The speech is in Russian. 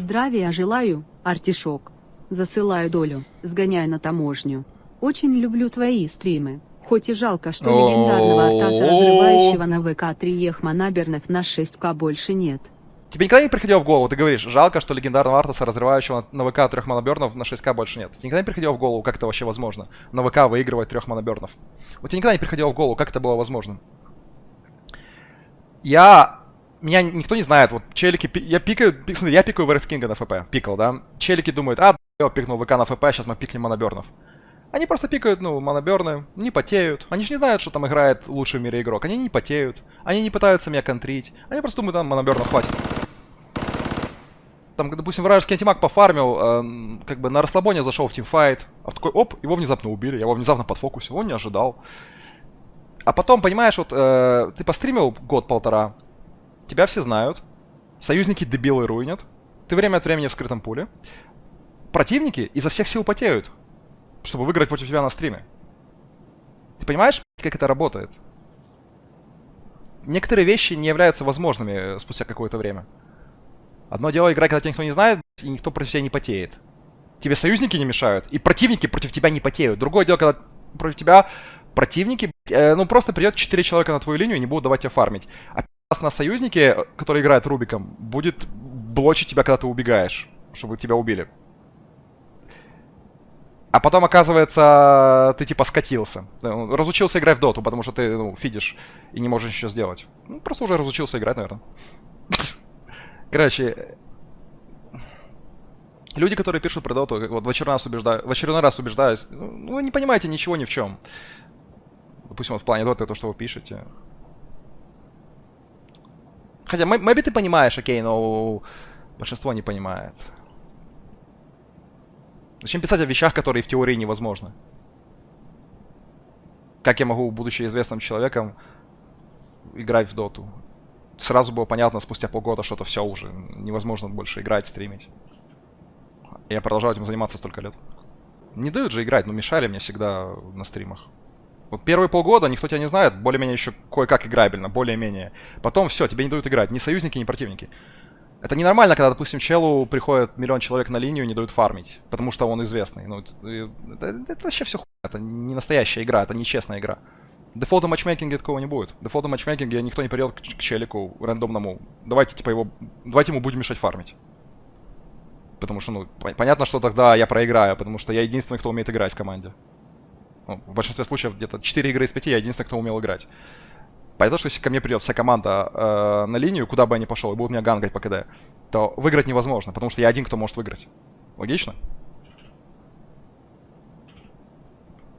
Здравия желаю, артишок. Засылаю долю, сгоняй на таможню. Очень люблю твои стримы. Хоть и жалко, что легендарного Артаса, разрывающего на ВК 3 Ехма на 6К больше нет. Тебе никогда не приходило в голову, ты говоришь, жалко, что легендарного Артаса, разрывающего на ВК трех монобернов, на 6К больше нет. Тебе никогда не приходило в голову, как это вообще возможно? На ВК выигрывать трех монобернов. Вот тебе никогда не приходило в голову, как это было возможно? Я... Меня никто не знает, вот челики... Я пикаю... пи- Смотри, я пикаю ВРС Кинга на ФП, пикал, да? Челики думают, а, я пикнул ВК на ФП, сейчас мы пикнем монобернов. Они просто пикают, ну, моноберны, не потеют. Они же не знают, что там играет лучший в мире игрок. Они не потеют. Они не пытаются меня контрить. Они просто думают, там монобернов хватит. Там, допустим, вражеский антимаг пофармил, эм, как бы на расслабоне зашел в тимфайт. А такой, оп, его внезапно убили. Я его внезапно подфокусил, он не ожидал. А потом, понимаешь, вот э, ты постримил год-полтора, тебя все знают, союзники дебилы руинят, ты время от времени в скрытом пуле, противники изо всех сил потеют, чтобы выиграть против тебя на стриме. Ты понимаешь, как это работает? Некоторые вещи не являются возможными спустя какое-то время. Одно дело играть, когда тебя никто не знает, и никто против тебя не потеет. Тебе союзники не мешают, и противники против тебя не потеют. Другое дело, когда против тебя противники, э, ну просто придет 4 человека на твою линию и не будут давать тебе фармить. А на союзнике, который играет Рубиком, будет блочить тебя, когда ты убегаешь, чтобы тебя убили. А потом, оказывается, ты типа скатился. Ну, Разучился играть в доту, потому что ты, ну, фидишь и не можешь ничего сделать. Ну, просто уже разучился играть, наверное. Короче, люди, которые пишут про доту, вот в очередной раз, убеждаю, в очередной раз убеждаюсь, ну, вы не понимаете ничего ни в чем. Допустим, вот в плане доты, то, что вы пишете. Хотя, maybe ты понимаешь, окей, но большинство не понимает. Зачем писать о вещах, которые в теории невозможны? Как я могу, будучи известным человеком, играть в доту? Сразу было понятно спустя полгода, что это все уже невозможно больше играть, стримить. Я продолжаю этим заниматься столько лет. Не дают же играть, но мешали мне всегда на стримах. Вот первые полгода никто тебя не знает, более-менее еще кое-как играбельно, более-менее. Потом все, тебе не дают играть, ни союзники, ни противники. Это ненормально, когда, допустим, челу приходит миллион человек на линию и не дают фармить, потому что он известный. Ну, это, это- это вообще все хуйня, это не настоящая игра, это нечестная игра. В дефолтном матчмейкинге такого не будет. В дефолтном матчмейкинге никто не придет к, к челику рандомному. Давайте, типа, его... Давайте ему будем мешать фармить. Потому что, ну, пон- понятно, что тогда я проиграю, потому что я единственный, кто умеет играть в команде. Ну, в большинстве случаев где-то 4 игры из 5 я единственный, кто умел играть. Понятно, что если ко мне придет вся команда э, на линию, куда бы я ни пошел, и будут меня гангать по КД, то выиграть невозможно, потому что я один, кто может выиграть. Логично?